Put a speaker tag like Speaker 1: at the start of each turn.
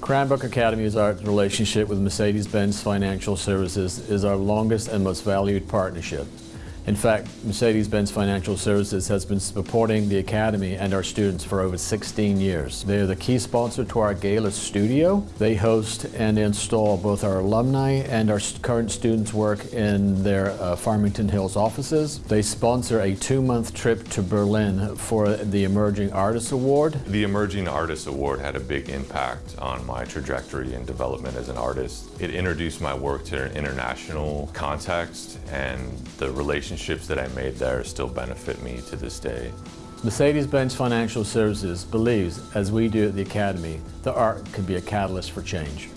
Speaker 1: Cranbrook Academy's art relationship with Mercedes-Benz Financial Services is our longest and most valued partnership. In fact, Mercedes-Benz Financial Services has been supporting the Academy and our students for over 16 years. They are the key sponsor to our Gala studio. They host and install both our alumni and our current students' work in their uh, Farmington Hills offices. They sponsor a two-month trip to Berlin for the Emerging Artist Award.
Speaker 2: The Emerging Artist Award had a big impact on my trajectory and development as an artist. It introduced my work to an international context and the relationship relationships that I made there still benefit me to this day.
Speaker 1: Mercedes-Benz Financial Services believes, as we do at the Academy, that art can be a catalyst for change.